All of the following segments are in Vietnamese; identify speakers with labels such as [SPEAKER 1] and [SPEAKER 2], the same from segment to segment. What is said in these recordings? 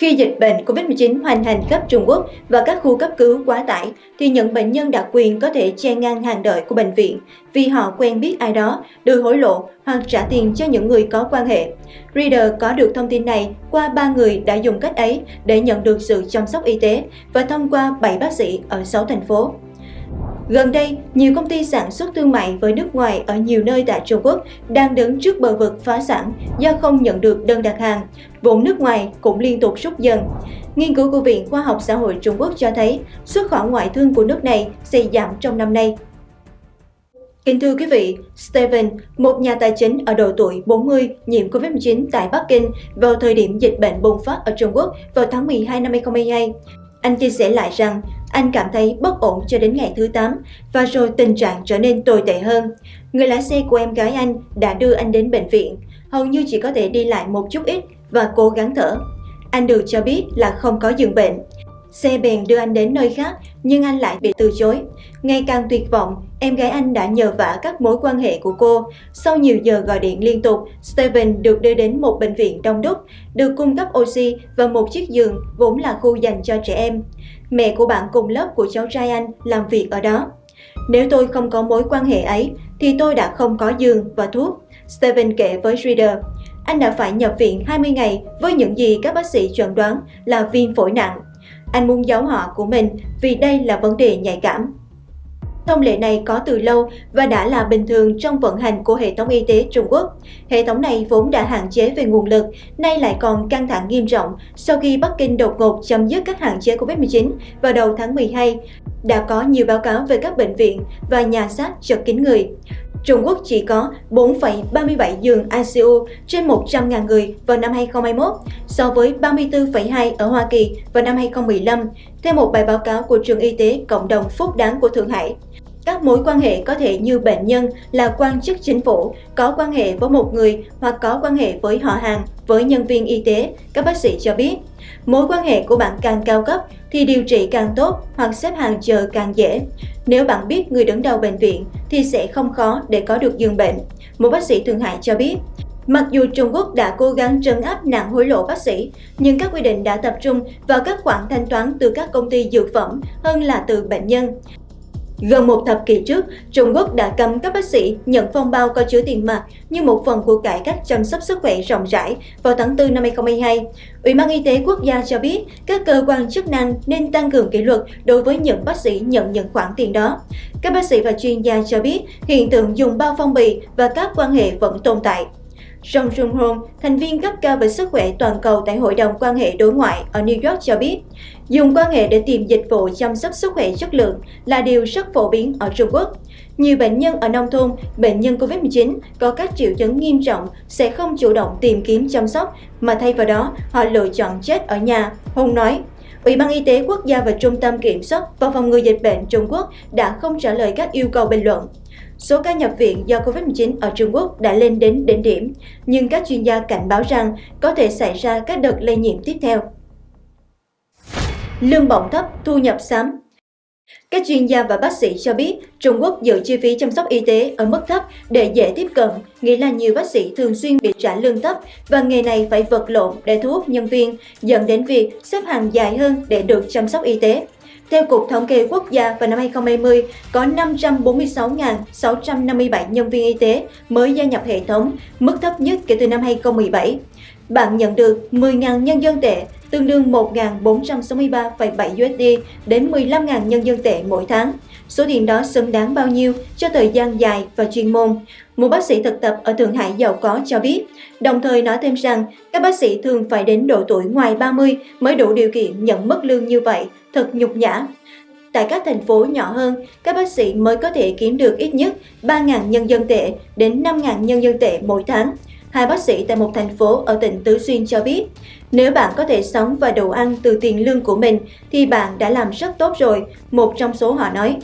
[SPEAKER 1] Khi dịch bệnh COVID-19 hoành hành khắp Trung Quốc và các khu cấp cứu quá tải, thì những bệnh nhân đặc quyền có thể che ngang hàng đợi của bệnh viện vì họ quen biết ai đó, đưa hối lộ hoặc trả tiền cho những người có quan hệ. Reader có được thông tin này qua ba người đã dùng cách ấy để nhận được sự chăm sóc y tế và thông qua 7 bác sĩ ở 6 thành phố. Gần đây, nhiều công ty sản xuất thương mại với nước ngoài ở nhiều nơi tại Trung Quốc đang đứng trước bờ vực phá sản do không nhận được đơn đặt hàng. Vốn nước ngoài cũng liên tục rút dần. Nghiên cứu của Viện Khoa học Xã hội Trung Quốc cho thấy xuất khẩu ngoại thương của nước này sẽ giảm trong năm nay. Kính thưa quý vị, Steven, một nhà tài chính ở độ tuổi 40 nhiễm COVID-19 tại Bắc Kinh vào thời điểm dịch bệnh bùng phát ở Trung Quốc vào tháng 12 năm 2022. Anh chia sẻ lại rằng anh cảm thấy bất ổn cho đến ngày thứ 8 và rồi tình trạng trở nên tồi tệ hơn. Người lái xe của em gái anh đã đưa anh đến bệnh viện, hầu như chỉ có thể đi lại một chút ít và cố gắng thở. Anh được cho biết là không có giường bệnh. Xe bèn đưa anh đến nơi khác nhưng anh lại bị từ chối. Ngày càng tuyệt vọng, em gái anh đã nhờ vả các mối quan hệ của cô. Sau nhiều giờ gọi điện liên tục, Steven được đưa đến một bệnh viện đông đúc, được cung cấp oxy và một chiếc giường vốn là khu dành cho trẻ em. Mẹ của bạn cùng lớp của cháu trai anh làm việc ở đó. Nếu tôi không có mối quan hệ ấy, thì tôi đã không có giường và thuốc. Steven kể với Reader. Anh đã phải nhập viện 20 ngày với những gì các bác sĩ chuẩn đoán là viêm phổi nặng. Anh muốn giấu họ của mình vì đây là vấn đề nhạy cảm. Thông lệ này có từ lâu và đã là bình thường trong vận hành của hệ thống y tế Trung Quốc. Hệ thống này vốn đã hạn chế về nguồn lực, nay lại còn căng thẳng nghiêm trọng sau khi Bắc Kinh đột ngột chấm dứt các hạn chế COVID-19 vào đầu tháng 12. Đã có nhiều báo cáo về các bệnh viện và nhà xác chật kín người. Trung Quốc chỉ có 4,37 giường ICU trên 100.000 người vào năm 2021, so với 34,2 ở Hoa Kỳ vào năm 2015, theo một bài báo cáo của Trường Y tế Cộng đồng Phúc Đáng của Thượng Hải. Các mối quan hệ có thể như bệnh nhân là quan chức chính phủ, có quan hệ với một người hoặc có quan hệ với họ hàng, với nhân viên y tế, các bác sĩ cho biết. Mối quan hệ của bạn càng cao cấp thì điều trị càng tốt hoặc xếp hàng chờ càng dễ. Nếu bạn biết người đứng đầu bệnh viện thì sẽ không khó để có được giường bệnh. Một bác sĩ Thượng Hải cho biết, Mặc dù Trung Quốc đã cố gắng trấn áp nạn hối lộ bác sĩ, nhưng các quy định đã tập trung vào các khoản thanh toán từ các công ty dược phẩm hơn là từ bệnh nhân. Gần một thập kỷ trước, Trung Quốc đã cấm các bác sĩ nhận phong bao có chứa tiền mặt như một phần của cải cách chăm sóc sức khỏe rộng rãi vào tháng 4 năm 2022. Ủy ban Y tế Quốc gia cho biết các cơ quan chức năng nên tăng cường kỷ luật đối với những bác sĩ nhận những khoản tiền đó. Các bác sĩ và chuyên gia cho biết hiện tượng dùng bao phong bì và các quan hệ vẫn tồn tại. Jong Jung Hong, thành viên cấp cao về sức khỏe toàn cầu tại Hội đồng quan hệ đối ngoại ở New York cho biết, dùng quan hệ để tìm dịch vụ chăm sóc sức khỏe chất lượng là điều rất phổ biến ở Trung Quốc. Nhiều bệnh nhân ở nông thôn, bệnh nhân COVID-19 có các triệu chứng nghiêm trọng sẽ không chủ động tìm kiếm chăm sóc, mà thay vào đó họ lựa chọn chết ở nhà, Hùng nói. Ủy ban Y tế Quốc gia và Trung tâm Kiểm soát và Phòng ngừa Dịch bệnh Trung Quốc đã không trả lời các yêu cầu bình luận. Số ca nhập viện do COVID-19 ở Trung Quốc đã lên đến đỉnh điểm, nhưng các chuyên gia cảnh báo rằng có thể xảy ra các đợt lây nhiễm tiếp theo. Lương bổng thấp, thu nhập xám các chuyên gia và bác sĩ cho biết Trung Quốc giữ chi phí chăm sóc y tế ở mức thấp để dễ tiếp cận, nghĩa là nhiều bác sĩ thường xuyên bị trả lương thấp và nghề này phải vật lộn để thu hút nhân viên, dẫn đến việc xếp hàng dài hơn để được chăm sóc y tế. Theo Cục Thống kê Quốc gia vào năm 2020, có 546.657 nhân viên y tế mới gia nhập hệ thống, mức thấp nhất kể từ năm 2017. Bạn nhận được 10.000 nhân dân tệ, tương đương 1.463,7 USD đến 15.000 nhân dân tệ mỗi tháng. Số tiền đó xứng đáng bao nhiêu cho thời gian dài và chuyên môn? Một bác sĩ thực tập ở Thượng Hải giàu có cho biết, đồng thời nói thêm rằng các bác sĩ thường phải đến độ tuổi ngoài 30 mới đủ điều kiện nhận mức lương như vậy, thật nhục nhã. Tại các thành phố nhỏ hơn, các bác sĩ mới có thể kiếm được ít nhất 3.000 nhân dân tệ đến 5.000 nhân dân tệ mỗi tháng. Hai bác sĩ tại một thành phố ở tỉnh Tứ Xuyên cho biết, nếu bạn có thể sống và đủ ăn từ tiền lương của mình thì bạn đã làm rất tốt rồi, một trong số họ nói.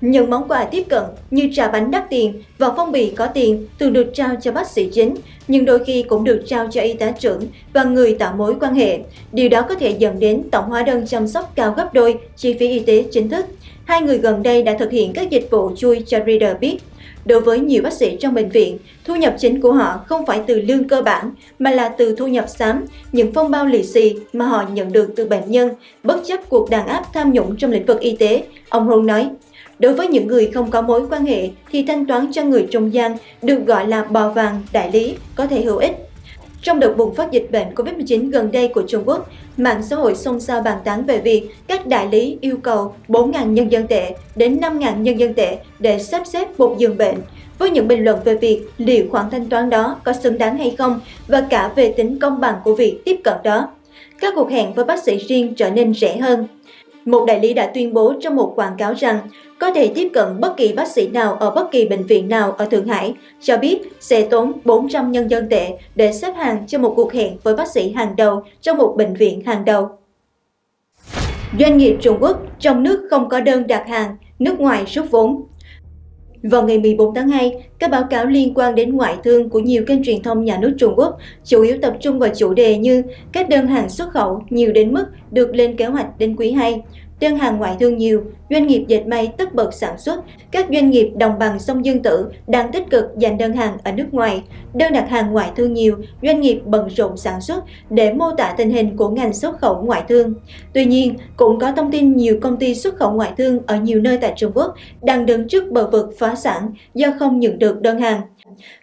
[SPEAKER 1] Những món quà tiếp cận như trà bánh đắt tiền và phong bì có tiền thường được trao cho bác sĩ chính, nhưng đôi khi cũng được trao cho y tá trưởng và người tạo mối quan hệ. Điều đó có thể dẫn đến tổng hóa đơn chăm sóc cao gấp đôi chi phí y tế chính thức. Hai người gần đây đã thực hiện các dịch vụ chui cho Reader biết. Đối với nhiều bác sĩ trong bệnh viện, thu nhập chính của họ không phải từ lương cơ bản mà là từ thu nhập xám, những phong bao lì xì mà họ nhận được từ bệnh nhân, bất chấp cuộc đàn áp tham nhũng trong lĩnh vực y tế, ông Hùng nói. Đối với những người không có mối quan hệ thì thanh toán cho người trung gian được gọi là bò vàng đại lý có thể hữu ích. Trong đợt bùng phát dịch bệnh COVID-19 gần đây của Trung Quốc, mạng xã hội xôn xao bàn tán về việc các đại lý yêu cầu 4.000 nhân dân tệ đến 5.000 nhân dân tệ để sắp xếp một giường bệnh, với những bình luận về việc liệu khoản thanh toán đó có xứng đáng hay không và cả về tính công bằng của việc tiếp cận đó. Các cuộc hẹn với bác sĩ riêng trở nên rẻ hơn. Một đại lý đã tuyên bố trong một quảng cáo rằng có thể tiếp cận bất kỳ bác sĩ nào ở bất kỳ bệnh viện nào ở Thượng Hải, cho biết sẽ tốn 400 nhân dân tệ để xếp hàng cho một cuộc hẹn với bác sĩ hàng đầu trong một bệnh viện hàng đầu. Doanh nghiệp Trung Quốc trong nước không có đơn đặt hàng, nước ngoài rút vốn. Vào ngày 14 tháng 2, các báo cáo liên quan đến ngoại thương của nhiều kênh truyền thông nhà nước Trung Quốc chủ yếu tập trung vào chủ đề như các đơn hàng xuất khẩu nhiều đến mức được lên kế hoạch đến quý 2, đơn hàng ngoại thương nhiều, doanh nghiệp dệt may tất bật sản xuất, các doanh nghiệp đồng bằng sông Dương Tử đang tích cực dành đơn hàng ở nước ngoài, đơn đặt hàng ngoại thương nhiều, doanh nghiệp bận rộn sản xuất để mô tả tình hình của ngành xuất khẩu ngoại thương. Tuy nhiên, cũng có thông tin nhiều công ty xuất khẩu ngoại thương ở nhiều nơi tại Trung Quốc đang đứng trước bờ vực phá sản do không nhận được đơn hàng.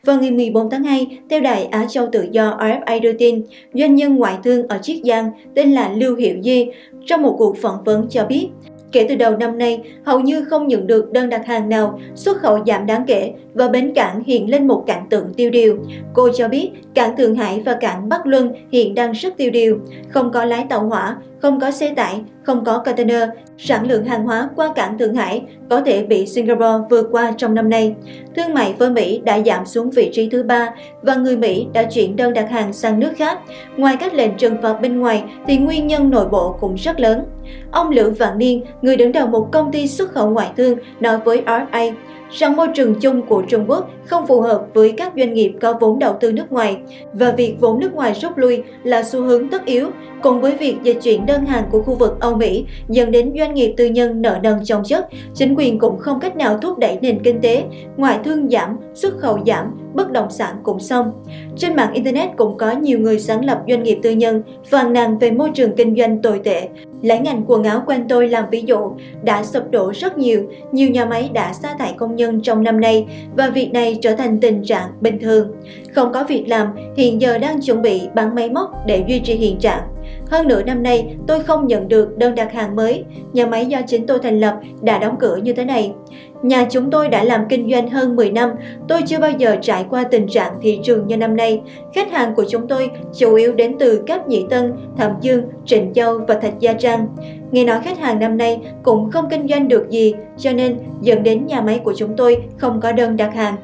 [SPEAKER 1] Vào ngày 14 tháng 2, theo đài Á Châu Tự do RFA đưa tin, doanh nhân ngoại thương ở Chiết Giang tên là Lưu Hiệu Di trong một cuộc phỏng vấn cho biết Kể từ đầu năm nay, hầu như không nhận được đơn đặt hàng nào, xuất khẩu giảm đáng kể và bến cảng hiện lên một cảnh tượng tiêu điều. Cô cho biết cảng Thượng Hải và cảng Bắc Luân hiện đang rất tiêu điều, không có lái tàu hỏa, không có xe tải, không có container, sản lượng hàng hóa qua cảng Thượng Hải có thể bị Singapore vượt qua trong năm nay. Thương mại với Mỹ đã giảm xuống vị trí thứ ba và người Mỹ đã chuyển đơn đặt hàng sang nước khác. Ngoài các lệnh trừng phạt bên ngoài thì nguyên nhân nội bộ cũng rất lớn. Ông Lữ Vạn Niên, người đứng đầu một công ty xuất khẩu ngoại thương, nói với RFA rằng môi trường chung của Trung Quốc không phù hợp với các doanh nghiệp có vốn đầu tư nước ngoài và việc vốn nước ngoài rút lui là xu hướng tất yếu, cùng với việc dịch chuyển đơn hàng của khu vực Âu Mỹ dẫn đến doanh nghiệp tư nhân nợ nần chồng chất, chính quyền cũng không cách nào thúc đẩy nền kinh tế, ngoại thương giảm, xuất khẩu giảm, bất động sản cũng xong. Trên mạng Internet cũng có nhiều người sáng lập doanh nghiệp tư nhân phàn nàn về môi trường kinh doanh tồi tệ. Lấy ngành quần áo quen tôi làm ví dụ, đã sụp đổ rất nhiều, nhiều nhà máy đã sa thải công nhân trong năm nay và việc này trở thành tình trạng bình thường. Không có việc làm, hiện giờ đang chuẩn bị bán máy móc để duy trì hiện trạng. Hơn nửa năm nay, tôi không nhận được đơn đặt hàng mới. Nhà máy do chính tôi thành lập đã đóng cửa như thế này. Nhà chúng tôi đã làm kinh doanh hơn 10 năm, tôi chưa bao giờ trải qua tình trạng thị trường như năm nay. Khách hàng của chúng tôi chủ yếu đến từ các Nhị Tân, Thẩm Dương, Trịnh Châu và Thạch Gia Trang. Nghe nói khách hàng năm nay cũng không kinh doanh được gì, cho nên dẫn đến nhà máy của chúng tôi không có đơn đặt hàng.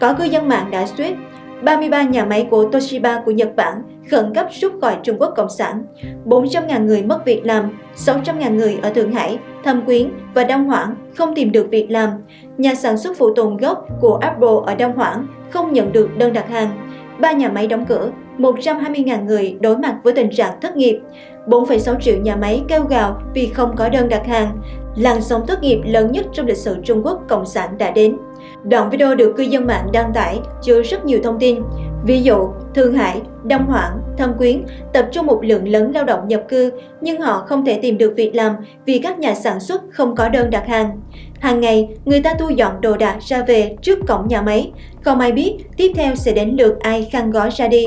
[SPEAKER 1] Có cư dân mạng đã suýt 33 nhà máy của Toshiba của Nhật Bản khẩn cấp rút khỏi Trung Quốc Cộng sản, 400.000 người mất việc làm, 600.000 người ở Thượng Hải, Thâm Quyến và Đông Hoảng không tìm được việc làm. Nhà sản xuất phụ tùng gốc của Apple ở Đông Hoảng không nhận được đơn đặt hàng. Ba nhà máy đóng cửa, 120.000 người đối mặt với tình trạng thất nghiệp. 4,6 triệu nhà máy kêu gào vì không có đơn đặt hàng. Làn sóng thất nghiệp lớn nhất trong lịch sử Trung Quốc Cộng sản đã đến. Đoạn video được cư dân mạng đăng tải chứa rất nhiều thông tin. Ví dụ, Thượng Hải, Đông Hoảng, Thâm Quyến tập trung một lượng lớn lao động nhập cư nhưng họ không thể tìm được việc làm vì các nhà sản xuất không có đơn đặt hàng. Hàng ngày, người ta thu dọn đồ đạc ra về trước cổng nhà máy. Không ai biết tiếp theo sẽ đến lượt ai khăn gói ra đi.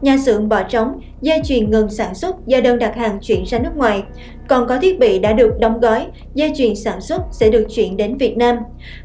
[SPEAKER 1] Nhà xưởng bỏ trống, dây chuyền ngừng sản xuất do đơn đặt hàng chuyển ra nước ngoài. Còn có thiết bị đã được đóng gói, dây chuyền sản xuất sẽ được chuyển đến Việt Nam.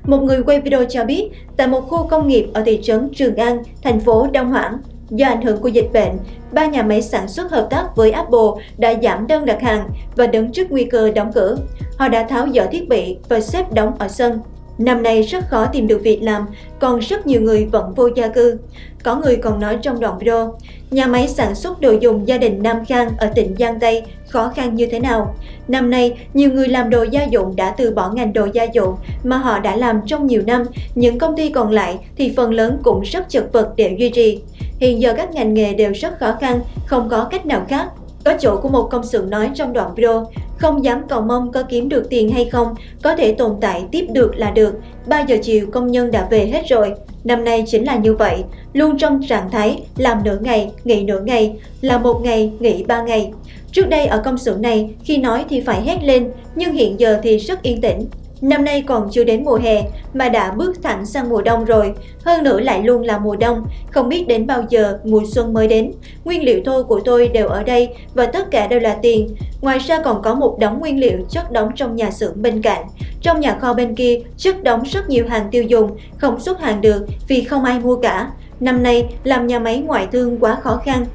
[SPEAKER 1] Một người quay video cho biết, tại một khu công nghiệp ở thị trấn Trường An, thành phố Đông Hoảng, Do ảnh hưởng của dịch bệnh, ba nhà máy sản xuất hợp tác với Apple đã giảm đơn đặt hàng và đứng trước nguy cơ đóng cửa. Họ đã tháo dỡ thiết bị và xếp đóng ở sân. Năm nay rất khó tìm được việc làm, còn rất nhiều người vẫn vô gia cư. Có người còn nói trong đoạn video, nhà máy sản xuất đồ dùng gia đình Nam Khang ở tỉnh Giang Tây khó khăn như thế nào. Năm nay, nhiều người làm đồ gia dụng đã từ bỏ ngành đồ gia dụng mà họ đã làm trong nhiều năm, những công ty còn lại thì phần lớn cũng rất chật vật để duy trì. Hiện giờ các ngành nghề đều rất khó khăn, không có cách nào khác. Có chỗ của một công xưởng nói trong đoạn video, không dám cầu mong có kiếm được tiền hay không, có thể tồn tại tiếp được là được. 3 giờ chiều công nhân đã về hết rồi. Năm nay chính là như vậy, luôn trong trạng thái làm nửa ngày, nghỉ nửa ngày, là một ngày, nghỉ ba ngày. Trước đây ở công xưởng này, khi nói thì phải hét lên, nhưng hiện giờ thì rất yên tĩnh. Năm nay còn chưa đến mùa hè mà đã bước thẳng sang mùa đông rồi, hơn nữa lại luôn là mùa đông, không biết đến bao giờ mùa xuân mới đến. Nguyên liệu thô của tôi đều ở đây và tất cả đều là tiền. Ngoài ra còn có một đống nguyên liệu chất đóng trong nhà xưởng bên cạnh. Trong nhà kho bên kia chất đóng rất nhiều hàng tiêu dùng, không xuất hàng được vì không ai mua cả. Năm nay làm nhà máy ngoại thương quá khó khăn.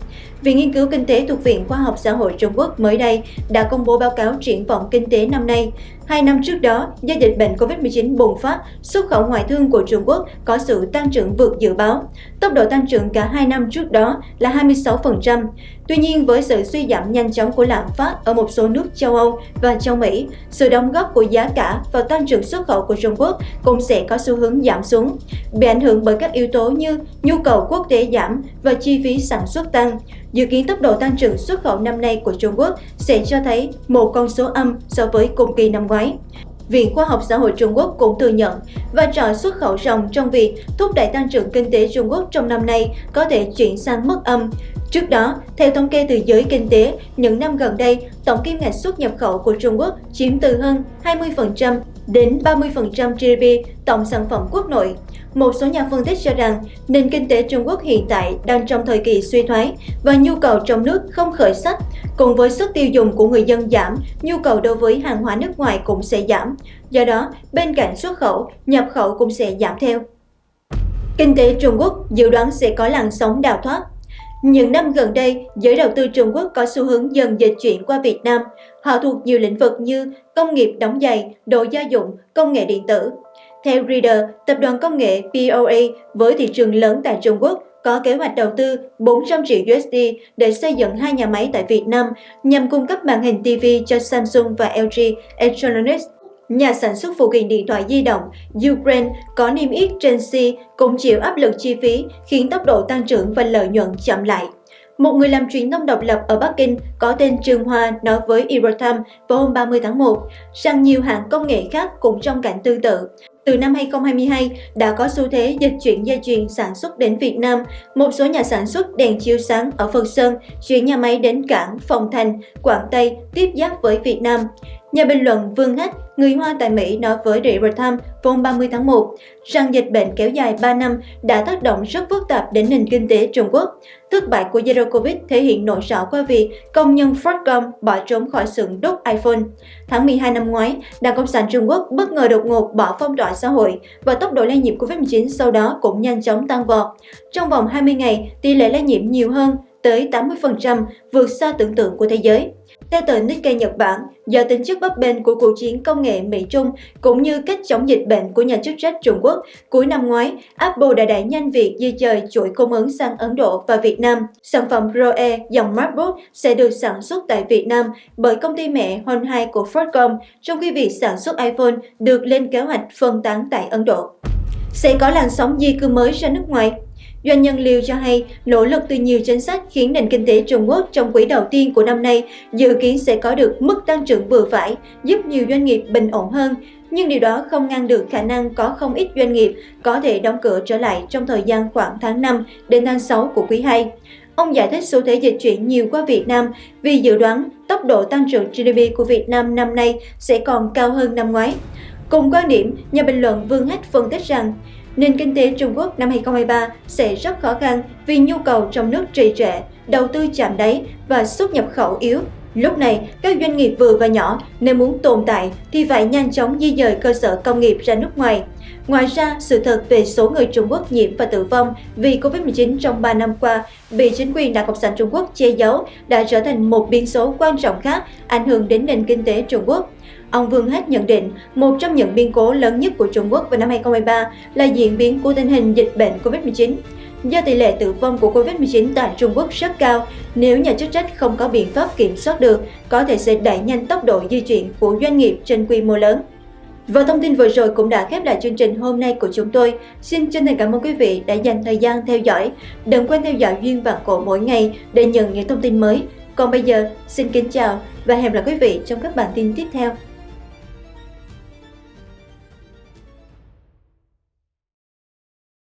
[SPEAKER 1] Viện Nghiên cứu Kinh tế thuộc Viện Khoa học Xã hội Trung Quốc mới đây đã công bố báo cáo triển vọng kinh tế năm nay. Hai năm trước đó, do dịch bệnh COVID-19 bùng phát, xuất khẩu ngoại thương của Trung Quốc có sự tăng trưởng vượt dự báo. Tốc độ tăng trưởng cả hai năm trước đó là 26%. Tuy nhiên, với sự suy giảm nhanh chóng của lạm phát ở một số nước châu Âu và châu Mỹ, sự đóng góp của giá cả vào tăng trưởng xuất khẩu của Trung Quốc cũng sẽ có xu hướng giảm xuống, bị ảnh hưởng bởi các yếu tố như nhu cầu quốc tế giảm và chi phí sản xuất tăng. Dự kiến tốc độ tăng trưởng xuất khẩu năm nay của Trung Quốc sẽ cho thấy một con số âm so với cùng kỳ năm ngoái. Viện Khoa học Xã hội Trung Quốc cũng thừa nhận vai trò xuất khẩu rộng trong việc thúc đẩy tăng trưởng kinh tế Trung Quốc trong năm nay có thể chuyển sang mức âm. Trước đó, theo thống kê từ giới kinh tế, những năm gần đây, tổng kim ngạch xuất nhập khẩu của Trung Quốc chiếm từ hơn 20% đến 30% GDP tổng sản phẩm quốc nội. Một số nhà phân tích cho rằng nền kinh tế Trung Quốc hiện tại đang trong thời kỳ suy thoái và nhu cầu trong nước không khởi sắc. Cùng với sức tiêu dùng của người dân giảm, nhu cầu đối với hàng hóa nước ngoài cũng sẽ giảm. Do đó, bên cạnh xuất khẩu, nhập khẩu cũng sẽ giảm theo. Kinh tế Trung Quốc dự đoán sẽ có làn sóng đào thoát những năm gần đây, giới đầu tư Trung Quốc có xu hướng dần dịch chuyển qua Việt Nam. Họ thuộc nhiều lĩnh vực như công nghiệp đóng giày, đồ gia dụng, công nghệ điện tử. Theo Reader, tập đoàn công nghệ POA với thị trường lớn tại Trung Quốc có kế hoạch đầu tư 400 triệu USD để xây dựng hai nhà máy tại Việt Nam nhằm cung cấp màn hình TV cho Samsung và LG Electronics. Nhà sản xuất phụ kiện điện thoại di động Ukraine có niêm yết trên C cũng chịu áp lực chi phí khiến tốc độ tăng trưởng và lợi nhuận chậm lại. Một người làm truyền thông độc lập ở Bắc Kinh có tên Trương Hoa nói với Eurotimes vào hôm 30 tháng 1 rằng nhiều hãng công nghệ khác cũng trong cảnh tương tự. Từ năm 2022 đã có xu thế dịch chuyển dây chuyền sản xuất đến Việt Nam. Một số nhà sản xuất đèn chiếu sáng ở Phật Sơn chuyển nhà máy đến cảng Phòng Thành, Quảng Tây tiếp giáp với Việt Nam. Nhà bình luận Vương Hách, người Hoa tại Mỹ nói với The Times hôm 30 tháng 1 rằng dịch bệnh kéo dài 3 năm đã tác động rất phức tạp đến nền kinh tế Trung Quốc. Thất bại của Zero Covid thể hiện nổi rõ qua việc công nhân Foxconn bỏ trốn khỏi xưởng đúc iPhone. Tháng 12 năm ngoái, Đảng Cộng sản Trung Quốc bất ngờ đột ngột bỏ phong tỏa xã hội và tốc độ lây nhiễm COVID-19 sau đó cũng nhanh chóng tăng vọt. Trong vòng 20 ngày, tỷ lệ lây nhiễm nhiều hơn tới 80%, vượt xa tưởng tượng của thế giới. Theo tờ Nikkei Nhật Bản, do tính chất bấp bênh của cuộc chiến công nghệ Mỹ-Trung cũng như cách chống dịch bệnh của nhà chức trách Trung Quốc, cuối năm ngoái, Apple đã đẩy nhanh việc di dời chuỗi cung ứng sang Ấn Độ và Việt Nam. Sản phẩm Pro E dòng MacBook sẽ được sản xuất tại Việt Nam bởi công ty mẹ Honhai của Foxconn trong khi việc sản xuất iPhone được lên kế hoạch phân tán tại Ấn Độ. Sẽ có làn sóng di cư mới ra nước ngoài Doanh nhân Liu cho hay, nỗ lực từ nhiều chính sách khiến nền kinh tế Trung Quốc trong quý đầu tiên của năm nay dự kiến sẽ có được mức tăng trưởng vừa phải, giúp nhiều doanh nghiệp bình ổn hơn. Nhưng điều đó không ngăn được khả năng có không ít doanh nghiệp có thể đóng cửa trở lại trong thời gian khoảng tháng 5 đến tháng 6 của quý 2. Ông giải thích xu thế dịch chuyển nhiều qua Việt Nam vì dự đoán tốc độ tăng trưởng GDP của Việt Nam năm nay sẽ còn cao hơn năm ngoái. Cùng quan điểm, nhà bình luận Vương Hách phân tích rằng nền kinh tế Trung Quốc năm 2023 sẽ rất khó khăn vì nhu cầu trong nước trì trệ, đầu tư chạm đáy và xuất nhập khẩu yếu. Lúc này, các doanh nghiệp vừa và nhỏ nếu muốn tồn tại thì phải nhanh chóng di dời cơ sở công nghiệp ra nước ngoài. Ngoài ra, sự thật về số người Trung Quốc nhiễm và tử vong vì Covid-19 trong 3 năm qua bị chính quyền Đảng Cộng sản Trung Quốc che giấu đã trở thành một biến số quan trọng khác ảnh hưởng đến nền kinh tế Trung Quốc. Ông Vương hết nhận định, một trong những biến cố lớn nhất của Trung Quốc vào năm 2023 là diễn biến của tình hình dịch bệnh COVID-19. Do tỷ lệ tử vong của COVID-19 tại Trung Quốc rất cao, nếu nhà chức trách không có biện pháp kiểm soát được, có thể sẽ đẩy nhanh tốc độ di chuyển của doanh nghiệp trên quy mô lớn. Và thông tin vừa rồi cũng đã khép lại chương trình hôm nay của chúng tôi. Xin chân thành cảm ơn quý vị đã dành thời gian theo dõi. Đừng quên theo dõi Duyên Vạn Cổ mỗi ngày để nhận những thông tin mới Còn bây giờ, xin kính chào và hẹn gặp lại quý vị trong các bản tin tiếp theo.